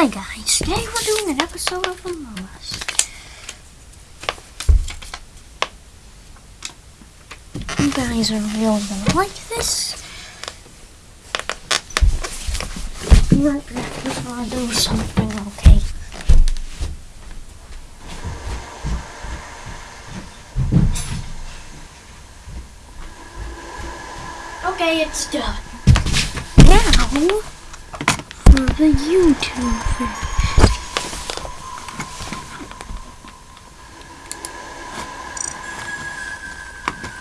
Hi guys, today we're doing an episode of Among Us. You guys are really gonna like this. Right, just wanna do something, okay? Okay, it's done. Now, the YouTube.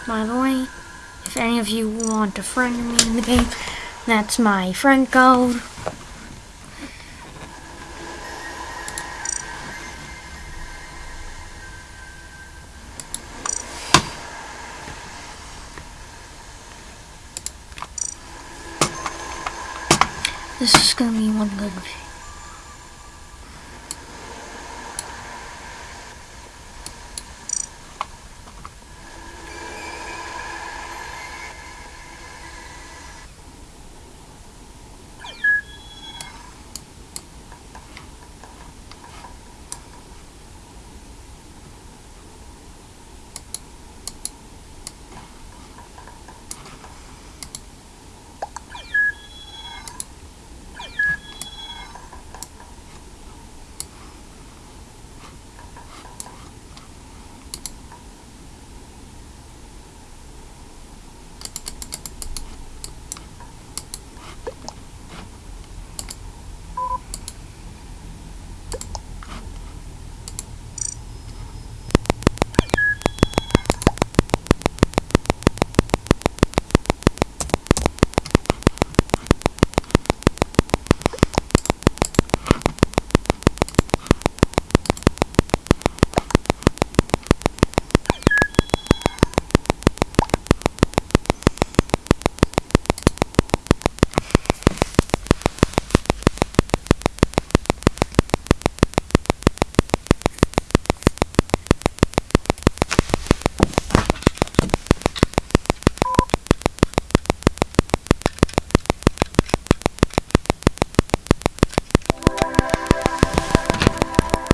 By the way, if any of you want to friend me in the game, that's my friend code. This is gonna be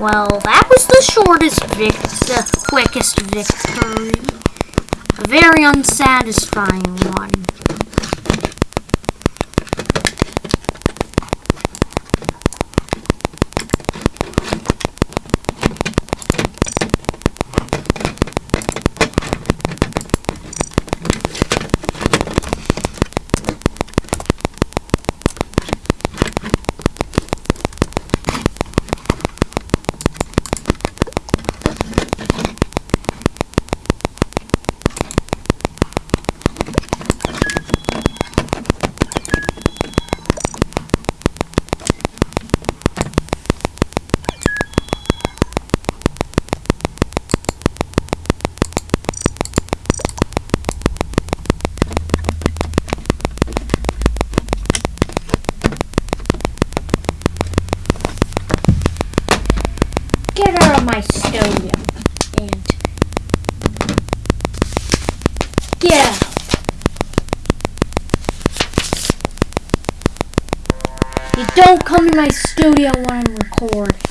Well, that was the shortest vic, the quickest victory. A very unsatisfying one. Get out of my studio and get out. You don't come in my studio when I'm recording.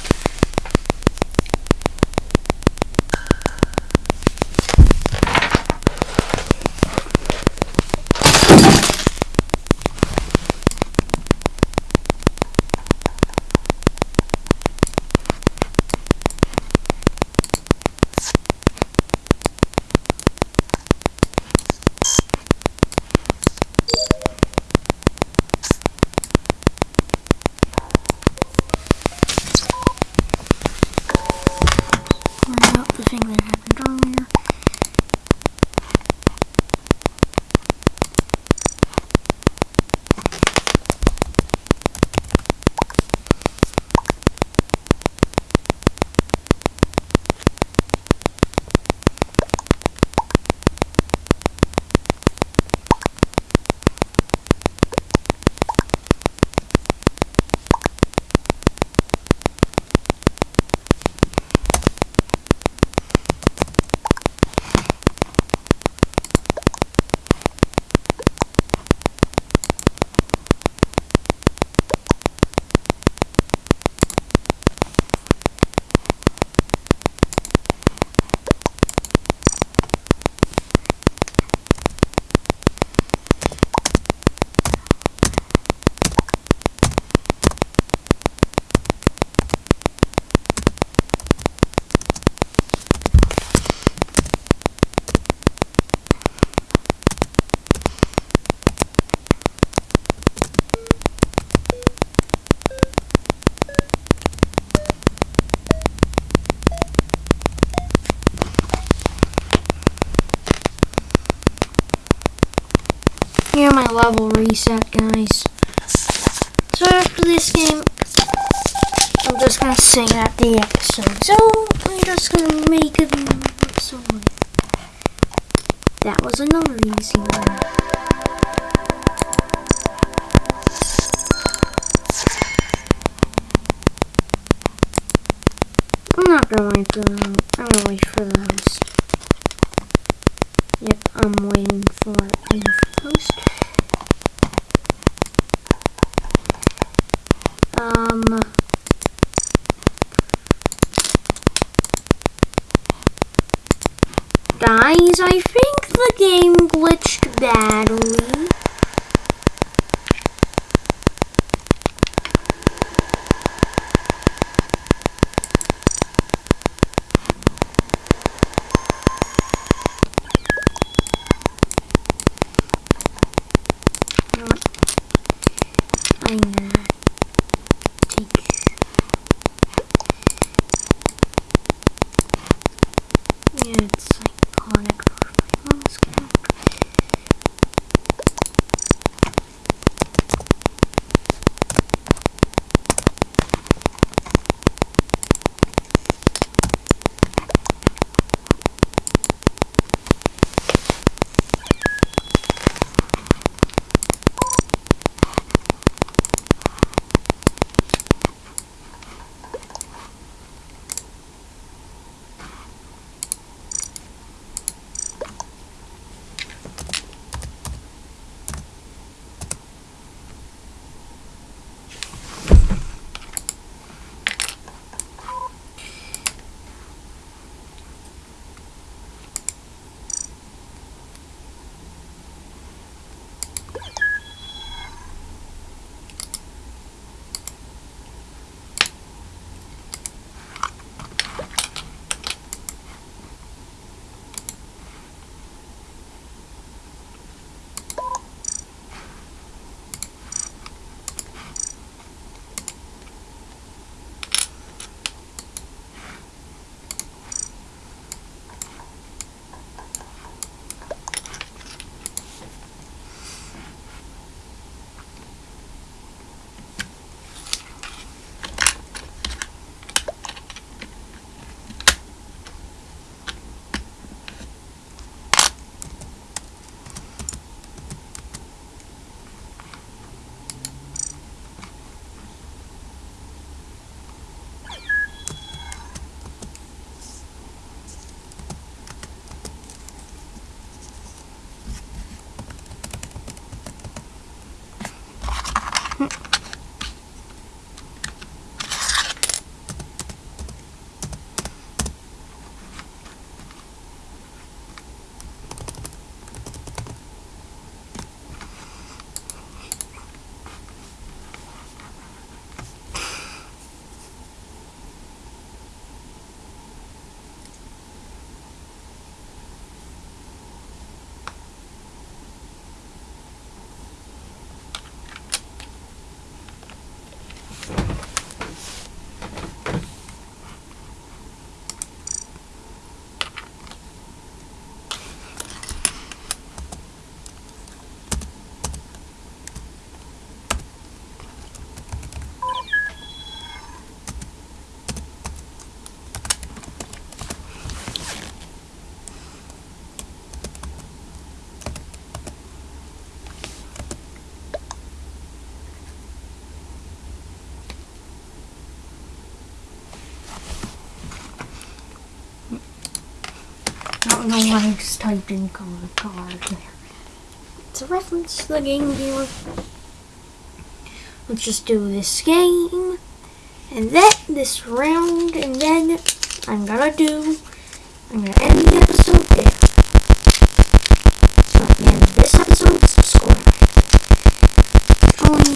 Level reset, guys. So after this game, I'm just gonna sing at the episode. So I'm just gonna make it episode. That was another easy one. I'm not gonna wait for the, I'm gonna wait for the. Yep, I'm waiting for the host. Um. Guys, I think the game glitched badly. Don't know why it's typed in color card there. It's a reference to the Game Viewer. Let's just do this game. And then this round, and then I'm gonna do, I'm gonna end the episode there. So at the end of this episode, subscribe. Um,